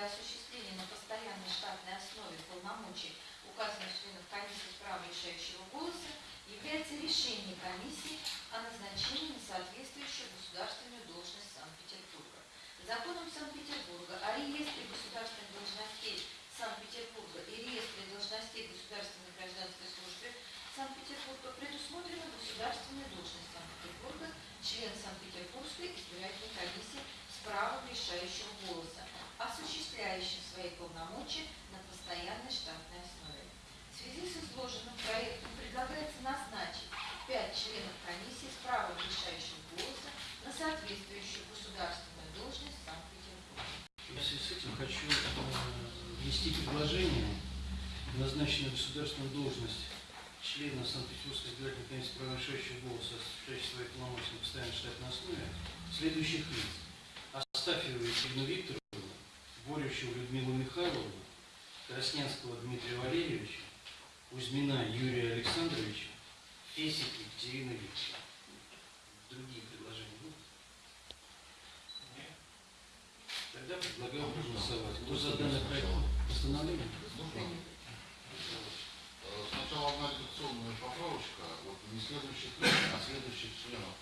для осуществления на постоянной штатной основе полномочий указанных членов комиссии с правом решающего голоса является решение комиссии о назначении на соответствующую государственную должность Санкт-Петербурга. Законом Санкт-Петербурга о реестре государственных должностей Санкт-Петербурга и реестре должностей государственной гражданской службы Санкт-Петербурга предусмотрена государственная должность Санкт-Петербурга, член Санкт-Петербургской избирательной комиссии с правом решающего голоса, свои полномочия на постоянной штатной основе. В связи с изложенным проектом предлагается назначить пять членов комиссии с правом решающего голоса на соответствующую государственную должность в Санкт-Петербурге. В связи с этим хочу э, внести предложение назначить на государственную должность члена Санкт-Петербургской избирательной комиссии права решающего голоса, осуществляющего свои полномочия на постоянной штатной основе, следующих лиц. Астафьеву Екатерину Викторовну, Борющеву Людмилу Михайловну, Краснянского Дмитрия Валерьевича, Кузьмина Юрия Александровича, Фесик Екатерину Викторовну. Другие предложения будут? Тогда предлагаю проголосовать. Кто за данный проект постановления? Сначала одна редакционная поправочка. Вот не следующих а следующих членов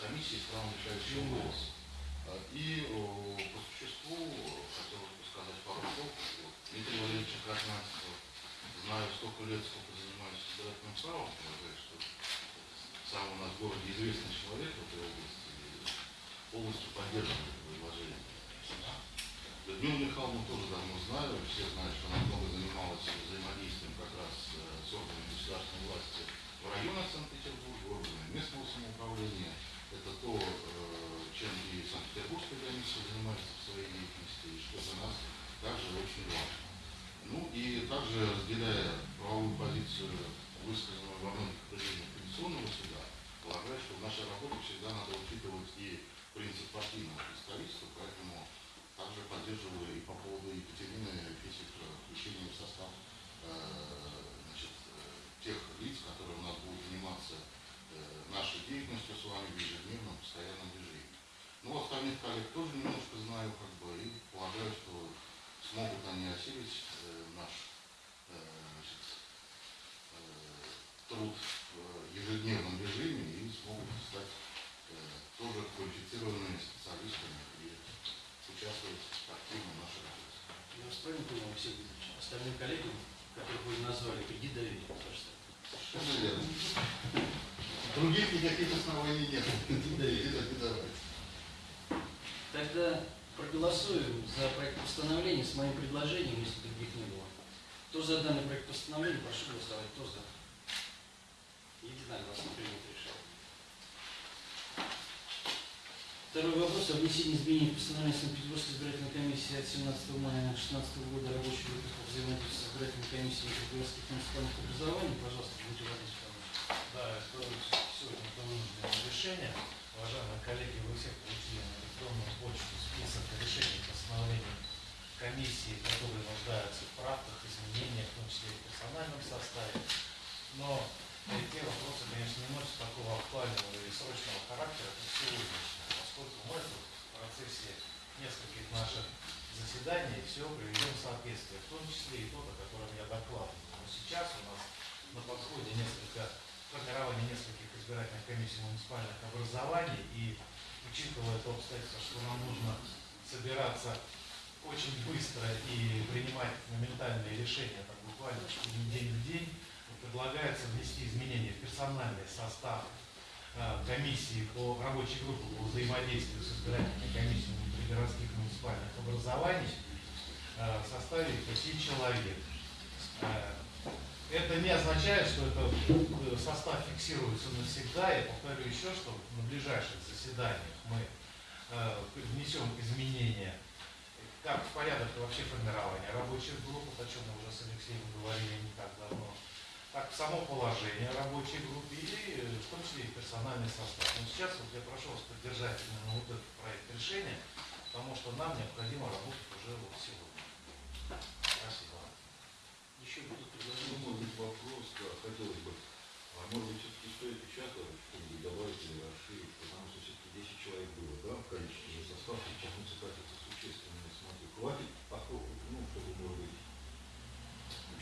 комиссии с правом решающего голоса. Э, И э, по существу э, хотелось бы сказать пару слов. Дмитрий Валерьевич Краснянского знаю столько лет, сколько занимаюсь избирательным правом, что сам у нас в городе известный человек в этой области, полностью поддерживает предложение. Людмилу Михайловну тоже давно знаю, все знают, что она много занималась взаимодействием как раз э, с органами государственной власти в районах Санкт-Петербурга, органами местного самоуправления. Это то, э, Санкт-Петербургская комиссия занимается в своей деятельности, и что для нас также очень важно. Ну и также разделяя правовую позицию, высказанную во многих определениях Конституционного суда, полагаю, что в нашей работе всегда надо учитывать и принцип партийного представительства, поэтому также поддерживаю и по поводу Екатерины Фисик включением в состав э, значит, э, тех лиц, которые у нас будут заниматься э, нашей деятельностью с вами в ежедневном постоянном режиме. Ну, остальных коллег тоже немножко знаю, как бы, и полагаю, что смогут они осилить э, наш э, значит, э, труд в ежедневном режиме и смогут стать э, тоже квалифицированными специалистами и участвовать активно в нашей работе. Я вас правильно понял, Алексей Викторович? Остальным коллегам, которых вы назвали, кредит доверия. Совершенно верно. Других никаких оснований нет. Не давать. Тогда проголосуем за проект постановления с моим предложением, если других не было. Кто за данный проект постановления, прошу голосовать. Кто за? Единогласно принято решение. Второй вопрос о внесении изменений в постановление Санкт-Петербургской избирательной комиссии от 17 мая 2016 года рабочей группы по взаимодействию с избирательной комиссией Петербургских муниципальных образований. Пожалуйста, Дмитрий Владимирович. Да, это сегодня вынужденное решение. Уважаемые коллеги, вы все получили на электронную почту список решений постановлений комиссии, которые нуждаются в правках, изменениях, в том числе и в персональном составе. Но те вопросы, конечно, не носят такого актуального и срочного характера, как сегодняшние, поскольку мы в процессе нескольких наших заседаний все приведем в соответствие, в том числе и тот, о котором я докладывал. Но сейчас у нас на подходе несколько формирование нескольких избирательных комиссий муниципальных образований и учитывая то обстоятельство, что нам нужно собираться очень быстро и принимать моментальные решения, так буквально день в день, предлагается внести изменения в персональный состав э, комиссии по рабочей группе по взаимодействию с избирательными комиссиями пригородских муниципальных образований э, в составе пяти человек. Это не означает, что это э, состав фиксируется навсегда. Я повторю еще, что на ближайших заседаниях мы э, внесем изменения как в порядок вообще формирования рабочих групп, о чем мы уже с Алексеем говорили не так давно, так само положение рабочей группы и в том числе и персональный состав. Но сейчас вот я прошу вас поддержать именно вот этот проект решения, потому что нам необходимо работать уже вот сегодня. Спасибо. Еще Ну, может быть, вопрос, да, хотелось бы, а может быть, все-таки стоит участвовать, чтобы добавить или расширить, потому что все-таки 10 человек было, да, в количестве состав, сейчас муниципалитета существенно, я смотрю, хватит, поскольку, ну, чтобы может быть,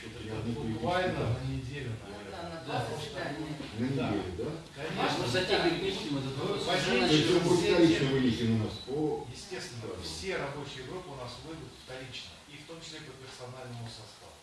Это буквально на неделю, Ну наверное. да, на на неделю, да? Конечно, Мы затягивать не будем этот Ну, вопрос. возьмите Уже То есть начали. он будет вторично у нас по... Естественно, все рабочие группы у нас выйдут вторично, и в том числе по персональному составу.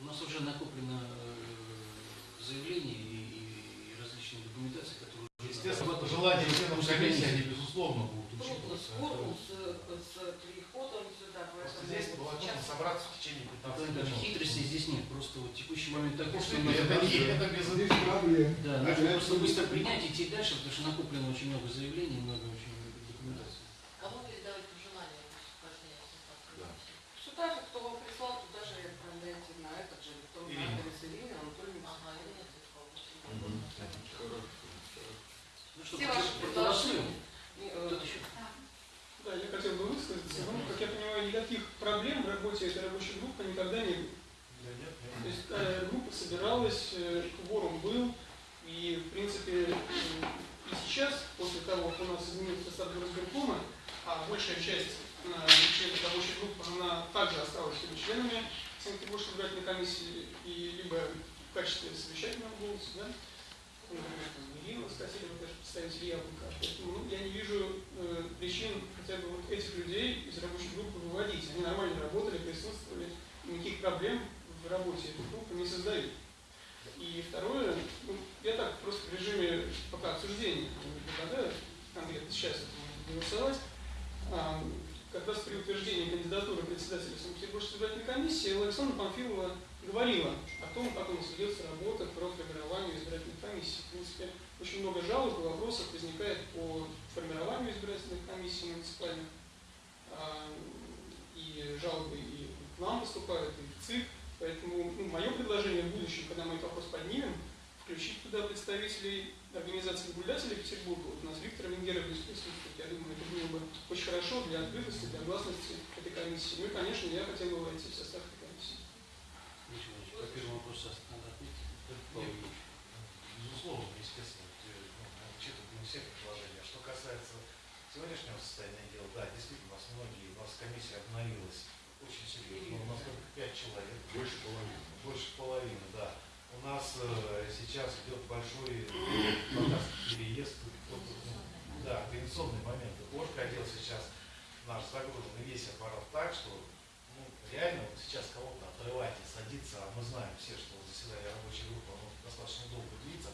У нас уже накоплено э, заявления и, и различные документации, которые уже Естественно, пожелания членов комиссии, они, безусловно, будут Трудно учитываться. Это- с, с приходом сюда, поэтому здесь было сейчас нужно собраться в течение 15 Там даже минут. хитрости здесь нет, просто вот текущий момент такой, что надо это не это без Здесь проблем. Да, нужно просто быстро принять, идти дальше, потому что накоплено очень много заявлений, много очень документации. Кому передавать пожелания упражнения состав Да. комиссии? Сюда же, кто вам прислал, туда же и отправляйте на этот же электронный Ирина. адрес Ирины Анатольевны. Ага, или нет такого? Мгм. Хорошо. Ну что, Все ваши? И, э? Да, я хотел бы высказаться. Ну, как я понимаю, никаких проблем в работе этой рабочей группы никогда не было. Да нет, нет. То есть э, группа собиралась, э, кворум был, и, в принципе, э, и сейчас, после того, как у нас изменился состав горосберкома, а большая часть членов рабочей группы, она также осталась всеми членами Санкт-Петербургской избирательной комиссии, и либо в качестве совещательного голоса, да, например, там, Ирина Скосилева, даже представитель Яблока. Поэтому ну, я не вижу э, причин хотя бы вот этих людей из рабочей группы выводить. Они нормально работали, присутствовали, никаких проблем в работе этой группы не создают. И второе, ну, я так просто в режиме пока обсуждения предлагаю конкретно сейчас это голосовать. А, как раз при утверждении кандидатуры председателя Санкт-Петербургской избирательной комиссии Александра Памфилова говорила о том, как у нас ведется работа по формированию избирательной комиссии. В принципе, очень много жалоб и вопросов возникает по формированию избирательных комиссий муниципальных. А, И жалобы и к нам поступают, и в ЦИК. Поэтому ну, мое предложение в будущем, когда мы этот вопрос поднимем, включить туда представителей организации наблюдателей Петербурга. Вот у нас Виктор Венгеров здесь присутствует. Я думаю, это было бы очень хорошо для открытости, для гласности этой комиссии. Ну и, конечно, я хотел бы войти в состав этой комиссии. Михаил Иванович, Вопросу надо. Павел Ильич. Безусловно, естественно, э, ну, учитываем все предложения. Что касается сегодняшнего состояния дел, да, действительно, у нас многие, у нас комиссия обновилась очень серьезно. У нас только пять человек. Больше половины. Больше половины, да. У нас э, сейчас идет большой э, переезд. ну, Да, организационный момент. Орг отдел сейчас наш загружен весь аппарат так, что ну, реально вот сейчас кого-то и садиться, а мы знаем все, что заседание рабочей группы оно достаточно долго длится,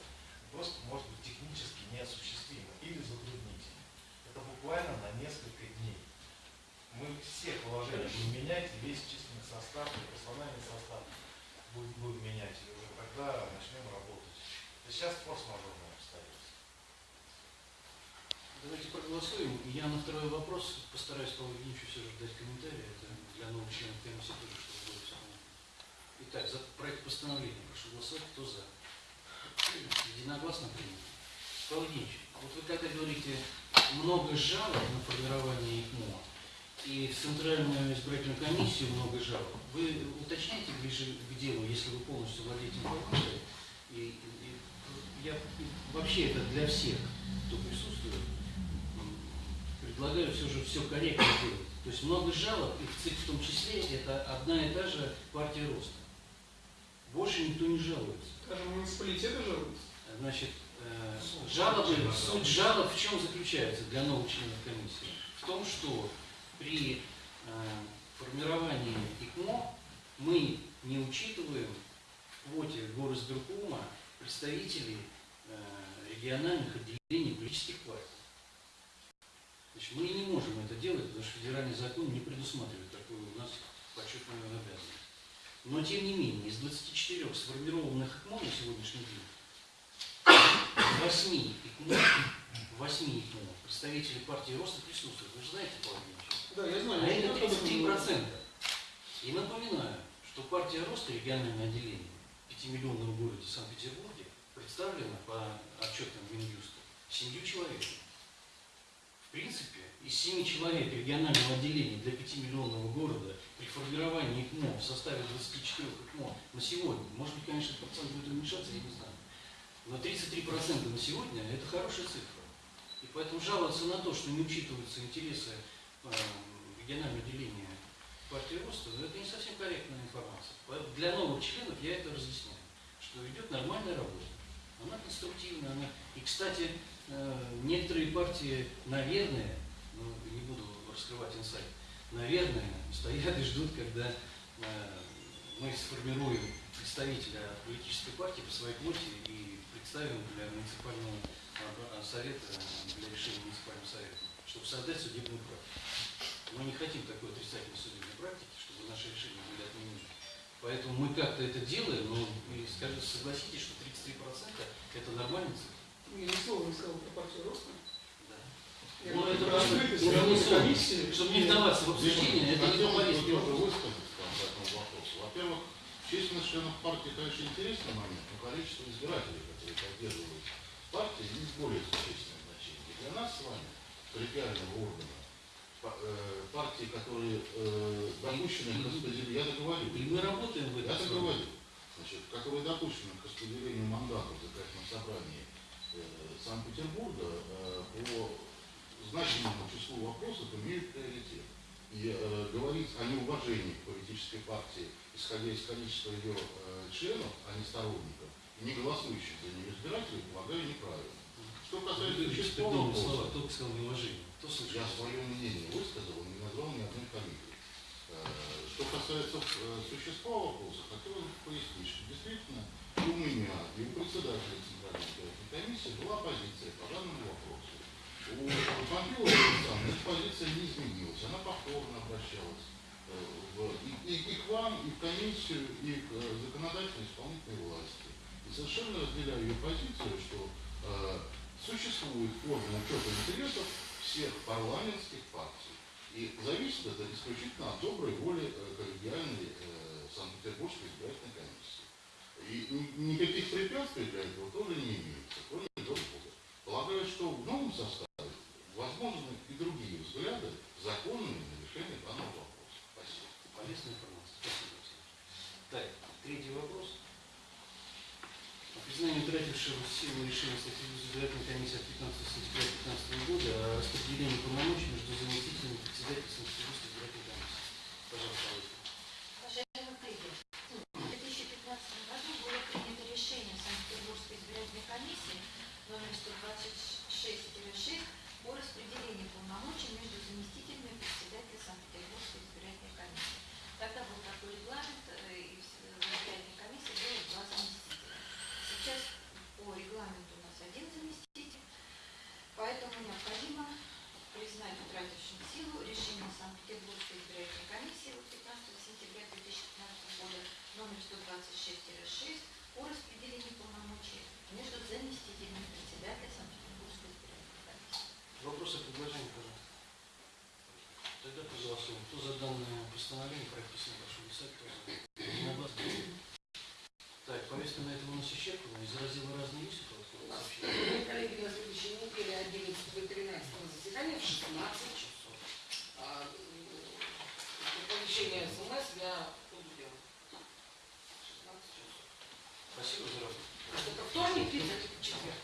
просто может быть технически неосуществимо или затруднительно. Это буквально на несколько дней. Мы все положения будем менять, и весь численный состав, и персональный состав будем, будем менять, и уже тогда начнем работать. Есть сейчас форс-мажорное обстоятельство. Давайте проголосуем. Я на второй вопрос постараюсь Павлу Евгеньевичу все же дать комментарий. Это для новых членов комиссии тоже, чтобы было все понятно. Итак, за проект постановления прошу голосовать. Кто за? Единогласно принято. Павел вот вы когда говорите, много жалоб на формирование ИКМО, и в Центральную избирательную комиссию много жалоб, вы уточняете ближе к делу, если вы полностью владеете информацией, и, и я вообще это для всех, кто присутствует, предлагаю все же все корректно делать. То есть много жалоб, и в том числе, это одна и та же партия роста. Больше никто не жалуется. Скажем, муниципалитеты жалуются. Значит, э, Суть жалобы, жалоб. суть жалоб в чем заключается для новых членов комиссии? В том, что при э, формировании ИКМО мы не учитываем в квоте горосберкома представителей э, региональных отделений политических партий. Значит, мы не можем это делать, потому что федеральный закон не предусматривает такую у нас почетную обязанность. Но тем не менее, из 24 сформированных ИКМО на сегодняшний день 8 ИКМО, 8 ИКМО представители партии роста присутствуют. Вы же знаете, Павел? Да, я знаю. А это не только 33%. И напоминаю, что партия роста региональное отделение в 5-миллионном городе Санкт-Петербурге представлена по отчетам Минюста семью человек. В принципе, из 7 человек регионального отделения для 5-миллионного города при формировании ИКМО в составе 24 ИКМО на сегодня, может быть, конечно, процент будет уменьшаться, я не знаю, Но 33% на сегодня – это хорошая цифра. И поэтому жаловаться на то, что не учитываются интересы э, регионального деления партии роста, ну, это не совсем корректная информация. Для новых членов я это разъясняю, что идет нормальная работа. Она конструктивная, она... И, кстати, э, некоторые партии, наверное, ну, не буду раскрывать инсайт, наверное, стоят и ждут, когда э, мы сформируем представителя политической партии по своей квоте и представим для муниципального а, совета, для решения муниципального совета, чтобы создать судебную практику. Мы не хотим такой отрицательной судебной практики, чтобы наши решения были отменены. Поэтому мы как-то это делаем, но скажите, согласитесь, что 33% это нормальная цифра? Я ни слова не сказал про партию роста. Я Ну, это комиссии. Чтобы не вдаваться в обсуждение, это не Хотел бы популизм. тоже высказаться по этому вопросу. Во-первых, численность членов партии, конечно, интересный момент, но количество избирателей, которые поддерживают партии, не более существенное значение. Для нас с вами, коллегиального органа, э, партии, которые э, допущены к распределению, я договорю, И мы работаем в я этом. договорю, значит, которые допущены к распределению мандатов в законодательном собрании э, Санкт-Петербурга э, по значимому числу вопросов имеют приоритет. И э, говорить о неуважении политической партии, исходя из количества ее э, членов, а не сторонников, и не голосующих за нее избирателей, полагаю, неправильно. Что касается Придумал слова, кто сказал неуважение. Кто слышал? я свое мнение высказал, не назвал ни одной фамилии. Э, Что касается э, существа вопроса, хотел пояснить, что действительно у меня, и у председателя Центральной избирательной комиссии была позиция по данному вопросу. У Александра эта позиция не изменилась, она повторно обращалась в- и, и- к вам, и в комиссию, и к законодательной исполнительной власти. И совершенно разделяю ее позицию, что э, существует форма учета интересов всех парламентских партий. И зависит это исключительно от доброй воли э, коллегиальной э, Санкт-Петербургской избирательной комиссии. И ни- никаких препятствий для этого тоже не имеется, кроме Бога. Полагаю, что в новом составе возможны и другие взгляды, законные на решение данного вопроса. Спасибо. Полезная информация. Спасибо. Так, третий вопрос. О признании утратившего силу решения Союза избирательной комиссии от 15 сентября 2015 года о распределении полномочий между заместителями председателя Санкт-Петербургской избирательной комиссии. Пожалуйста, Олеся. Уважаемые коллеги, в 2015 году было принято решение Санкт-Петербургской избирательной комиссии номер 126-6 о распределении полномочий между заместителями председателя Санкт-Петербургской избирательной комиссии. Тогда был такой регламент, э, и в с- в избирательной комиссии было два заместителя. Сейчас по регламенту у нас один заместитель, поэтому необходимо признать утратившим силу решение Санкт-Петербургской избирательной комиссии от 15 сентября 2015 года номер 126-6 о распределении полномочий между заместителями председателя Санкт-Петербургской избирательной комиссии. Вопросы, предложения, пожалуйста. Тогда проголосуем. Кто за данное постановление, проект письма, прошу писать, кто за. На этом у нас исчерпана. Изразила разные есть у кого-то сообщения? Коллеги, на следующей неделе 11 и 13 заседания в 16 часов. А, Оповещение СМС я буду делать. 16 часов. Спасибо за работу. Это вторник, и четверг.